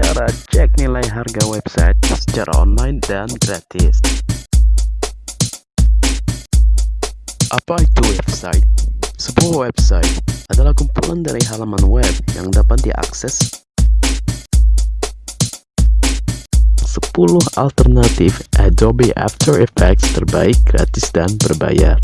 cara cek nilai harga website secara online dan gratis. Apa itu website? Sebuah website adalah kumpulan dari halaman web yang dapat diakses 10 alternatif Adobe After Effects terbaik gratis dan berbayar.